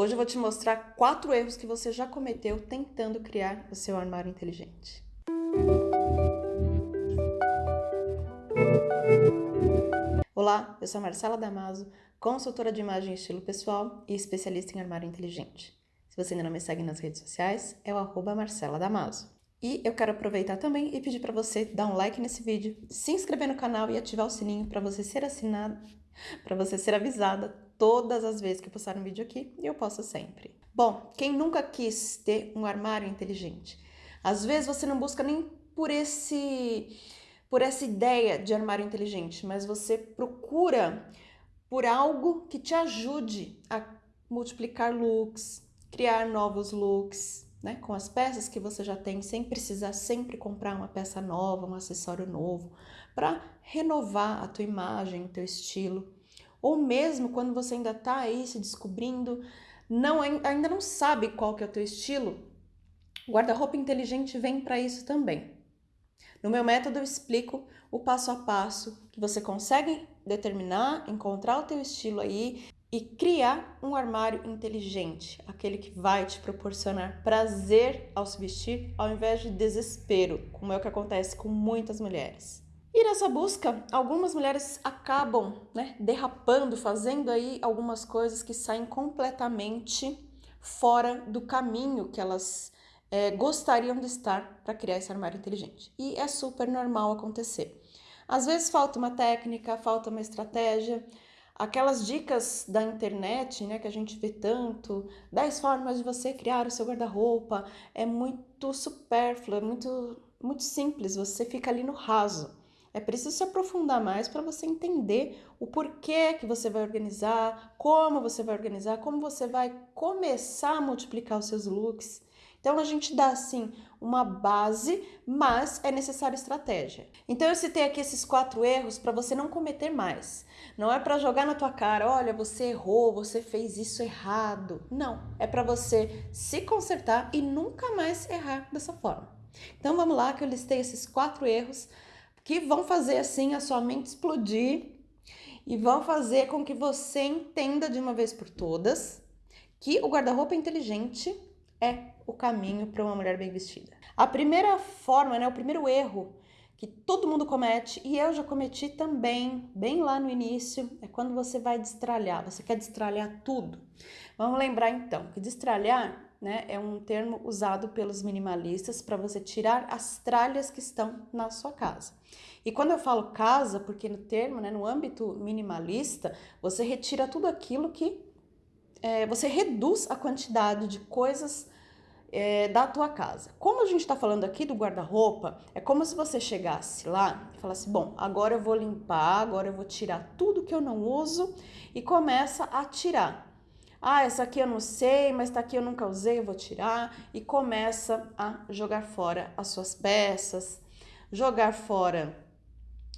Hoje eu vou te mostrar quatro erros que você já cometeu tentando criar o seu armário inteligente. Olá, eu sou a Marcela Damaso, consultora de imagem e estilo pessoal e especialista em armário inteligente. Se você ainda não me segue nas redes sociais, é o arroba Marcela Damaso. E eu quero aproveitar também e pedir para você dar um like nesse vídeo, se inscrever no canal e ativar o sininho para você ser assinado, para você ser avisada todas as vezes que postar um vídeo aqui, e eu posto sempre. Bom, quem nunca quis ter um armário inteligente? Às vezes você não busca nem por esse por essa ideia de armário inteligente, mas você procura por algo que te ajude a multiplicar looks, criar novos looks, né, com as peças que você já tem, sem precisar sempre comprar uma peça nova, um acessório novo, para renovar a tua imagem, o teu estilo. Ou mesmo quando você ainda está aí se descobrindo, não ainda não sabe qual que é o teu estilo, guarda-roupa inteligente vem para isso também. No meu método eu explico o passo a passo que você consegue determinar, encontrar o teu estilo aí e criar um armário inteligente, aquele que vai te proporcionar prazer ao se vestir ao invés de desespero, como é o que acontece com muitas mulheres. E nessa busca, algumas mulheres acabam né, derrapando, fazendo aí algumas coisas que saem completamente fora do caminho que elas é, gostariam de estar para criar esse armário inteligente. E é super normal acontecer. Às vezes falta uma técnica, falta uma estratégia, aquelas dicas da internet, né, que a gente vê tanto, 10 formas de você criar o seu guarda-roupa, é muito supérfluo, é muito, muito simples, você fica ali no raso. É preciso se aprofundar mais para você entender o porquê que você vai organizar, como você vai organizar, como você vai começar a multiplicar os seus looks. Então a gente dá assim uma base, mas é necessária estratégia. Então eu citei aqui esses quatro erros para você não cometer mais. Não é para jogar na tua cara, olha, você errou, você fez isso errado. Não, é para você se consertar e nunca mais errar dessa forma. Então vamos lá que eu listei esses quatro erros que vão fazer assim a sua mente explodir e vão fazer com que você entenda de uma vez por todas que o guarda-roupa inteligente é o caminho para uma mulher bem vestida. A primeira forma, né, o primeiro erro que todo mundo comete, e eu já cometi também, bem lá no início, é quando você vai destralhar, você quer destralhar tudo. Vamos lembrar então que destralhar né, é um termo usado pelos minimalistas para você tirar as tralhas que estão na sua casa. E quando eu falo casa, porque no termo, né, no âmbito minimalista, você retira tudo aquilo que é, você reduz a quantidade de coisas é, da tua casa. Como a gente está falando aqui do guarda-roupa, é como se você chegasse lá e falasse, bom, agora eu vou limpar, agora eu vou tirar tudo que eu não uso e começa a tirar. Ah, essa aqui eu não sei, mas tá aqui eu nunca usei, eu vou tirar. E começa a jogar fora as suas peças, jogar fora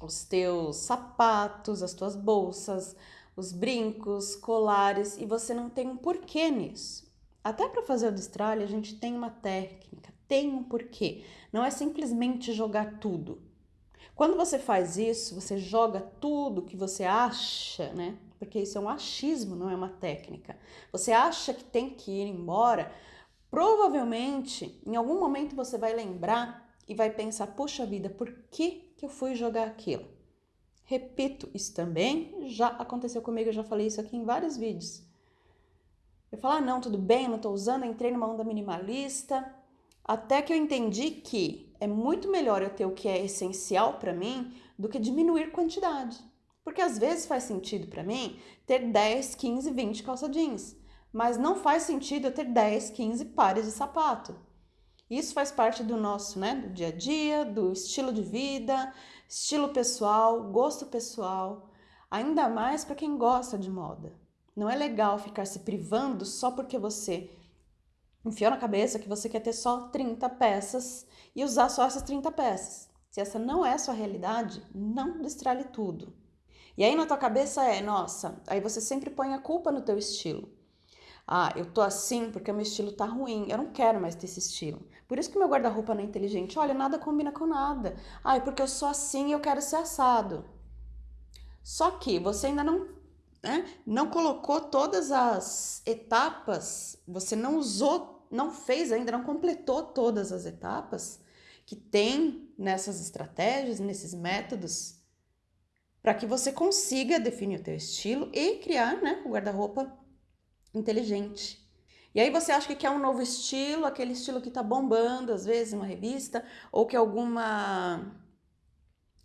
os teus sapatos, as tuas bolsas, os brincos, colares, e você não tem um porquê nisso. Até para fazer o destralhe, a gente tem uma técnica, tem um porquê. Não é simplesmente jogar tudo. Quando você faz isso, você joga tudo que você acha, né? Porque isso é um achismo, não é uma técnica. Você acha que tem que ir embora, provavelmente, em algum momento você vai lembrar e vai pensar, puxa vida, por que, que eu fui jogar aquilo? Repito, isso também já aconteceu comigo, eu já falei isso aqui em vários vídeos. Eu falo, ah, não, tudo bem, não tô usando, entrei numa onda minimalista. Até que eu entendi que é muito melhor eu ter o que é essencial para mim do que diminuir quantidade. Porque às vezes faz sentido para mim ter 10, 15, 20 calça jeans, mas não faz sentido eu ter 10, 15 pares de sapato. Isso faz parte do nosso, né, do dia a dia, do estilo de vida, estilo pessoal, gosto pessoal, ainda mais para quem gosta de moda. Não é legal ficar se privando só porque você enfiou na cabeça que você quer ter só 30 peças e usar só essas 30 peças. Se essa não é a sua realidade, não destralhe tudo. E aí na tua cabeça é, nossa, aí você sempre põe a culpa no teu estilo. Ah, eu tô assim porque meu estilo tá ruim, eu não quero mais ter esse estilo. Por isso que meu guarda-roupa não é inteligente. Olha, nada combina com nada. Ah, é porque eu sou assim e eu quero ser assado. Só que você ainda não né, não colocou todas as etapas, você não usou, não fez ainda, não completou todas as etapas que tem nessas estratégias, nesses métodos, para que você consiga definir o teu estilo e criar né, o guarda-roupa inteligente. E aí você acha que quer um novo estilo, aquele estilo que tá bombando, às vezes, uma revista, ou que alguma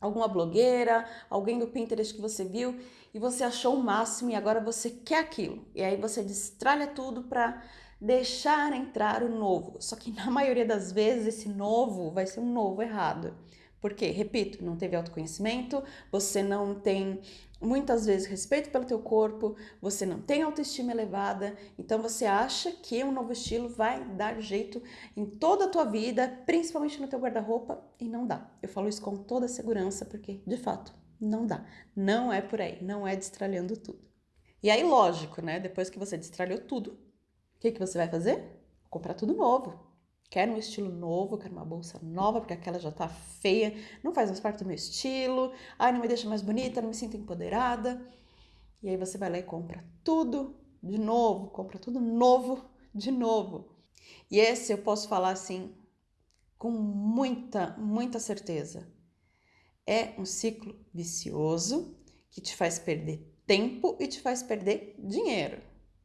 alguma blogueira, alguém do Pinterest que você viu e você achou o máximo e agora você quer aquilo. E aí você destralha tudo para deixar entrar o novo. Só que na maioria das vezes esse novo vai ser um novo errado. Porque, repito, não teve autoconhecimento, você não tem muitas vezes respeito pelo teu corpo, você não tem autoestima elevada, então você acha que um novo estilo vai dar jeito em toda a tua vida, principalmente no teu guarda-roupa, e não dá. Eu falo isso com toda segurança porque, de fato, não dá. Não é por aí, não é destralhando tudo. E aí, lógico, né? Depois que você destralhou tudo, o que, que você vai fazer? Comprar tudo novo. Quero um estilo novo, quero uma bolsa nova, porque aquela já tá feia, não faz mais parte do meu estilo, ai, não me deixa mais bonita, não me sinto empoderada. E aí você vai lá e compra tudo de novo, compra tudo novo de novo. E esse eu posso falar assim com muita, muita certeza. É um ciclo vicioso que te faz perder tempo e te faz perder dinheiro.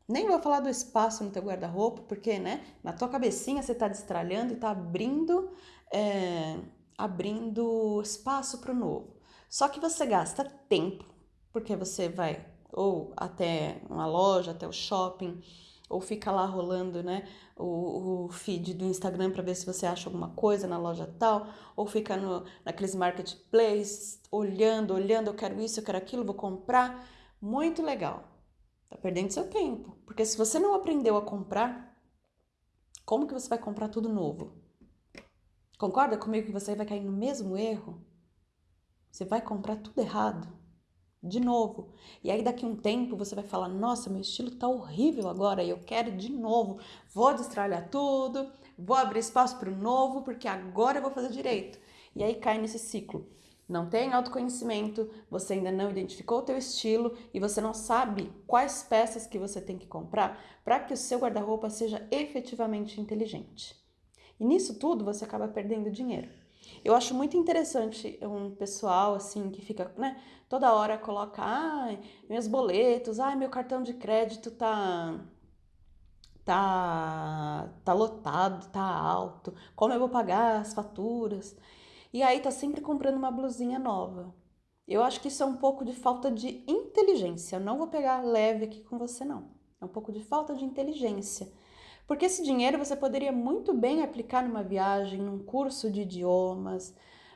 Nem vou falar do espaço no teu guarda-roupa, porque, né, na tua cabecinha você tá destralhando e tá abrindo, é, abrindo espaço para o novo. Só que você gasta tempo, porque você vai ou até uma loja, até o shopping, ou fica lá rolando, né, o, o feed do Instagram para ver se você acha alguma coisa na loja tal, ou fica no, naqueles marketplaces, olhando, olhando, eu quero isso, eu quero aquilo, vou comprar. Muito legal. Tá perdendo seu tempo. Porque se você não aprendeu a comprar, como que você vai comprar tudo novo? Concorda comigo que você vai cair no mesmo erro? Você vai comprar tudo errado. De novo. E aí daqui um tempo você vai falar: "Nossa, meu estilo tá horrível agora e eu quero de novo. Vou destralhar tudo, vou abrir espaço para o novo, porque agora eu vou fazer direito". E aí cai nesse ciclo não tem autoconhecimento, você ainda não identificou o teu estilo e você não sabe quais peças que você tem que comprar para que o seu guarda-roupa seja efetivamente inteligente. E nisso tudo você acaba perdendo dinheiro. Eu acho muito interessante um pessoal assim que fica, né, toda hora coloca, ai, meus boletos, ai, meu cartão de crédito tá tá tá lotado, tá alto, como eu vou pagar as faturas? E aí tá sempre comprando uma blusinha nova. Eu acho que isso é um pouco de falta de inteligência. Eu não vou pegar leve aqui com você, não. É um pouco de falta de inteligência. Porque esse dinheiro você poderia muito bem aplicar numa viagem, num curso de idiomas,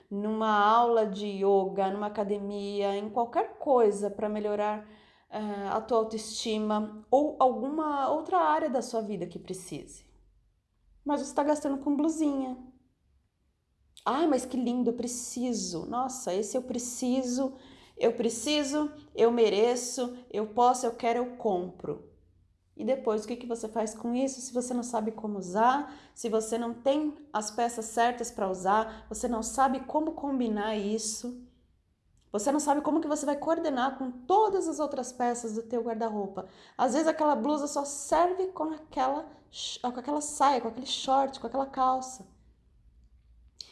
numa aula de yoga, numa academia, em qualquer coisa para melhorar uh, a tua autoestima ou alguma outra área da sua vida que precise. Mas você está gastando com blusinha, ah, mas que lindo, eu preciso. Nossa, esse eu preciso, eu preciso, eu mereço, eu posso, eu quero, eu compro. E depois, o que, que você faz com isso? Se você não sabe como usar, se você não tem as peças certas para usar, você não sabe como combinar isso, você não sabe como que você vai coordenar com todas as outras peças do teu guarda-roupa. Às vezes aquela blusa só serve com aquela, com aquela saia, com aquele short, com aquela calça.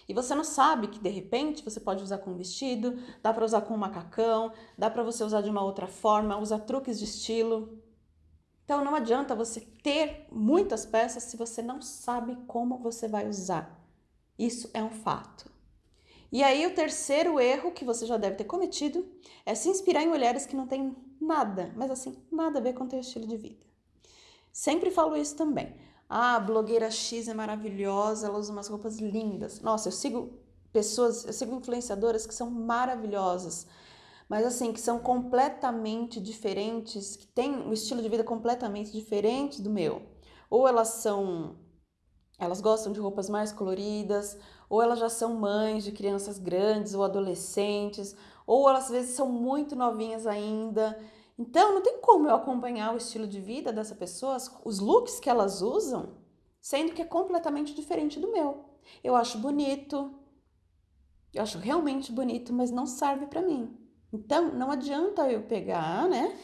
E você não sabe que de repente você pode usar com um vestido, dá para usar com um macacão, dá para você usar de uma outra forma, usar truques de estilo. Então não adianta você ter muitas peças se você não sabe como você vai usar. Isso é um fato. E aí o terceiro erro que você já deve ter cometido é se inspirar em mulheres que não têm nada, mas assim, nada a ver com o teu estilo de vida. Sempre falo isso também. Ah, blogueira X é maravilhosa, ela usa umas roupas lindas. Nossa, eu sigo pessoas, eu sigo influenciadoras que são maravilhosas, mas assim, que são completamente diferentes, que têm um estilo de vida completamente diferente do meu. Ou elas são elas gostam de roupas mais coloridas, ou elas já são mães de crianças grandes ou adolescentes, ou elas às vezes são muito novinhas ainda então, não tem como eu acompanhar o estilo de vida dessa pessoa, os looks que elas usam, sendo que é completamente diferente do meu. Eu acho bonito, eu acho realmente bonito, mas não serve para mim. Então, não adianta eu pegar, né?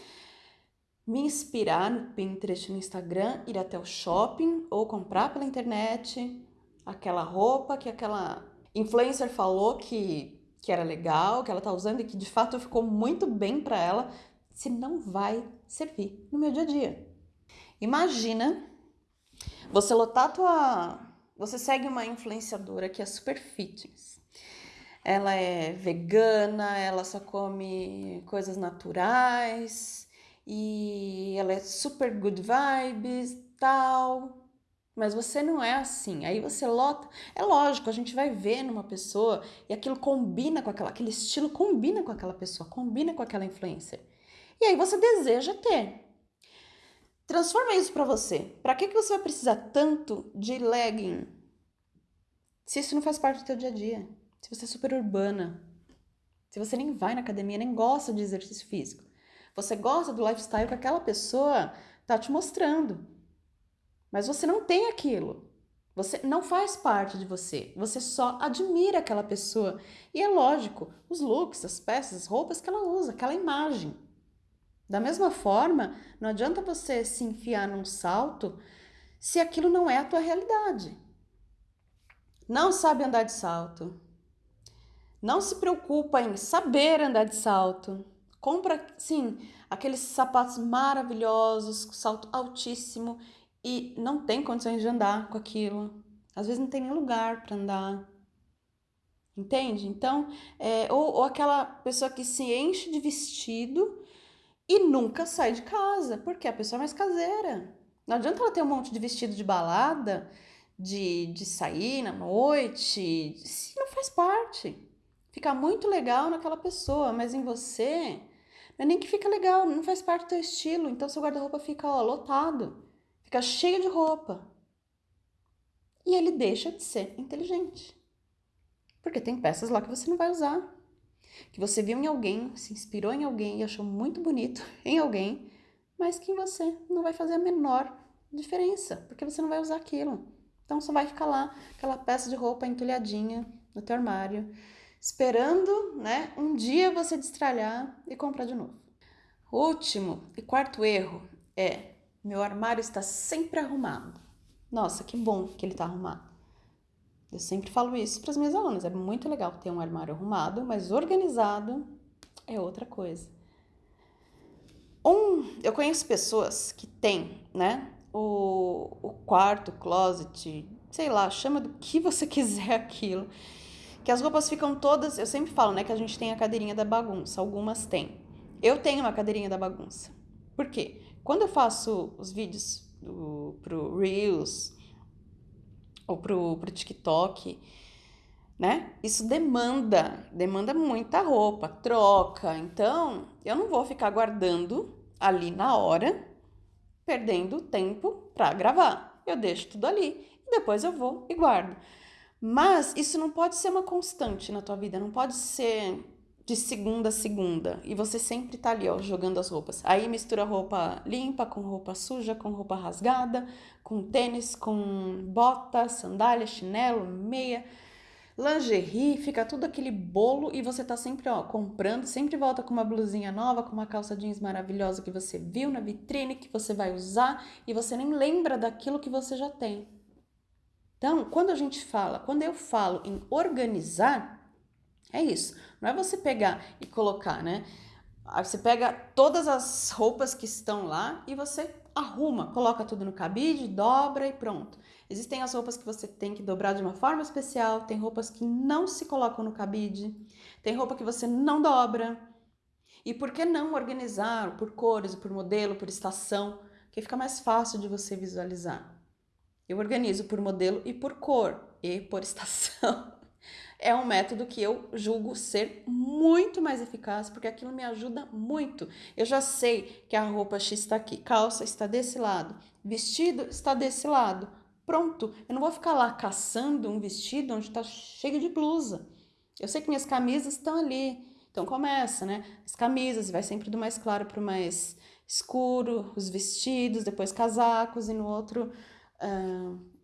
me inspirar no Pinterest, no Instagram, ir até o shopping ou comprar pela internet aquela roupa que aquela influencer falou que, que era legal, que ela tá usando e que de fato ficou muito bem para ela, se não vai servir no meu dia a dia. Imagina você lotar tua. Você segue uma influenciadora que é super fitness. Ela é vegana, ela só come coisas naturais e ela é super good vibes, tal. Mas você não é assim. Aí você lota. É lógico, a gente vai ver numa pessoa e aquilo combina com aquela, aquele estilo combina com aquela pessoa, combina com aquela influencer. E aí você deseja ter. Transforma isso para você. Para que, que você vai precisar tanto de legging? Se isso não faz parte do teu dia a dia. Se você é super urbana. Se você nem vai na academia, nem gosta de exercício físico. Você gosta do lifestyle que aquela pessoa tá te mostrando. Mas você não tem aquilo. Você não faz parte de você. Você só admira aquela pessoa. E é lógico, os looks, as peças, as roupas que ela usa, aquela imagem. Da mesma forma, não adianta você se enfiar num salto se aquilo não é a tua realidade. Não sabe andar de salto. Não se preocupa em saber andar de salto. Compra, sim, aqueles sapatos maravilhosos, salto altíssimo e não tem condições de andar com aquilo. Às vezes não tem nem lugar para andar. Entende? Então, é, ou, ou aquela pessoa que se enche de vestido e nunca sai de casa, porque a pessoa é mais caseira. Não adianta ela ter um monte de vestido de balada, de, de sair na noite, se não faz parte. Fica muito legal naquela pessoa, mas em você não é nem que fica legal, não faz parte do teu estilo. Então seu guarda-roupa fica ó, lotado, fica cheio de roupa. E ele deixa de ser inteligente. Porque tem peças lá que você não vai usar que você viu em alguém, se inspirou em alguém e achou muito bonito em alguém, mas que você não vai fazer a menor diferença, porque você não vai usar aquilo. Então só vai ficar lá aquela peça de roupa entulhadinha no teu armário, esperando, né, um dia você destralhar e comprar de novo. Último e quarto erro é: meu armário está sempre arrumado. Nossa, que bom que ele está arrumado. Eu sempre falo isso para as minhas alunas. É muito legal ter um armário arrumado, mas organizado é outra coisa. Um, eu conheço pessoas que têm, né, o, o quarto, closet, sei lá, chama do que você quiser aquilo, que as roupas ficam todas. Eu sempre falo, né, que a gente tem a cadeirinha da bagunça. Algumas têm. Eu tenho uma cadeirinha da bagunça. Por quê? Quando eu faço os vídeos do, pro Reels, ou pro, pro TikTok, né? Isso demanda, demanda muita roupa, troca. Então, eu não vou ficar guardando ali na hora, perdendo tempo para gravar. Eu deixo tudo ali e depois eu vou e guardo. Mas isso não pode ser uma constante na tua vida, não pode ser de segunda a segunda e você sempre tá ali, ó, jogando as roupas. Aí mistura roupa limpa com roupa suja, com roupa rasgada, com tênis, com bota, sandália, chinelo, meia, lingerie, fica tudo aquele bolo e você tá sempre, ó, comprando, sempre volta com uma blusinha nova, com uma calça jeans maravilhosa que você viu na vitrine, que você vai usar e você nem lembra daquilo que você já tem. Então, quando a gente fala, quando eu falo em organizar, é isso. Não é você pegar e colocar, né? Você pega todas as roupas que estão lá e você arruma, coloca tudo no cabide, dobra e pronto. Existem as roupas que você tem que dobrar de uma forma especial, tem roupas que não se colocam no cabide, tem roupa que você não dobra. E por que não organizar por cores, por modelo, por estação, que fica mais fácil de você visualizar? Eu organizo por modelo e por cor e por estação é um método que eu julgo ser muito mais eficaz, porque aquilo me ajuda muito. Eu já sei que a roupa X está aqui, calça está desse lado, vestido está desse lado. Pronto, eu não vou ficar lá caçando um vestido onde está cheio de blusa. Eu sei que minhas camisas estão ali. Então começa, né? As camisas, vai sempre do mais claro para o mais escuro, os vestidos, depois casacos, e no outro uh,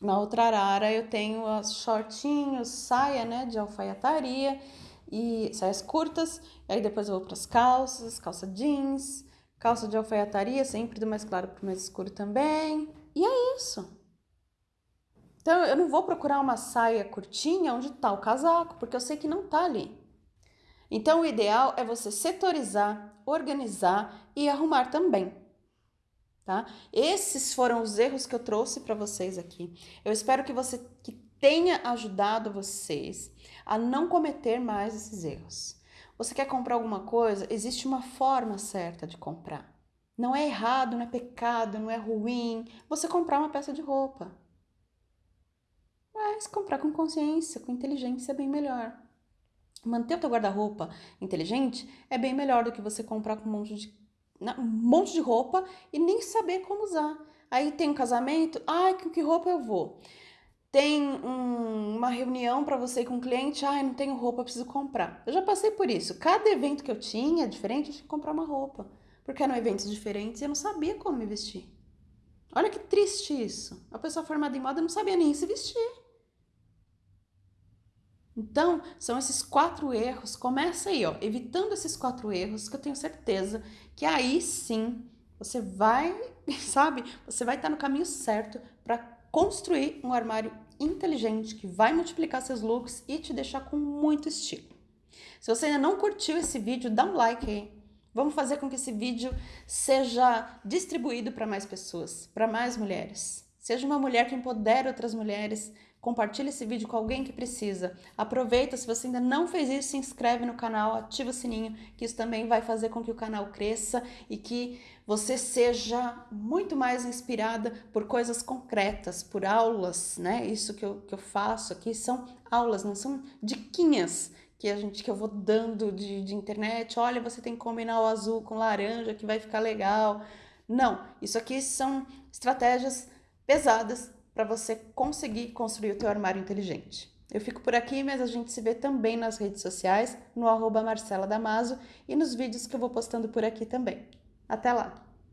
na outra arara eu tenho as shortinhos, saia, né, de alfaiataria e saias curtas. Aí depois eu vou para as calças, calça jeans, Calça de alfaiataria, sempre do mais claro para o mais escuro também. E é isso. Então eu não vou procurar uma saia curtinha onde está o casaco, porque eu sei que não está ali. Então o ideal é você setorizar, organizar e arrumar também. Tá? Esses foram os erros que eu trouxe para vocês aqui. Eu espero que você que tenha ajudado vocês a não cometer mais esses erros. Você quer comprar alguma coisa? Existe uma forma certa de comprar. Não é errado, não é pecado, não é ruim você comprar uma peça de roupa. Mas comprar com consciência, com inteligência é bem melhor. Manter o teu guarda-roupa inteligente é bem melhor do que você comprar com um monte de, um monte de roupa e nem saber como usar. Aí tem um casamento, ai, com que roupa eu vou? tem um, uma reunião para você com um cliente, ai, não tenho roupa, preciso comprar. Eu já passei por isso. Cada evento que eu tinha, diferente, eu tinha que comprar uma roupa. Porque eram eventos diferentes e eu não sabia como me vestir. Olha que triste isso. A pessoa formada em moda não sabia nem se vestir. Então, são esses quatro erros. Começa aí, ó, evitando esses quatro erros, que eu tenho certeza que aí sim você vai, sabe? Você vai estar no caminho certo para construir um armário inteligente que vai multiplicar seus looks e te deixar com muito estilo. Se você ainda não curtiu esse vídeo, dá um like aí. Vamos fazer com que esse vídeo seja distribuído para mais pessoas, para mais mulheres. Seja uma mulher que empodere outras mulheres, compartilhe esse vídeo com alguém que precisa. Aproveita, se você ainda não fez isso, se inscreve no canal, ativa o sininho, que isso também vai fazer com que o canal cresça e que você seja muito mais inspirada por coisas concretas, por aulas, né? Isso que eu, que eu faço aqui são aulas, não são diquinhas que a gente que eu vou dando de, de internet. Olha, você tem que combinar o azul com laranja que vai ficar legal. Não, isso aqui são estratégias pesadas para você conseguir construir o teu armário inteligente. Eu fico por aqui, mas a gente se vê também nas redes sociais, no arroba Marcela Damaso e nos vídeos que eu vou postando por aqui também. Até lá!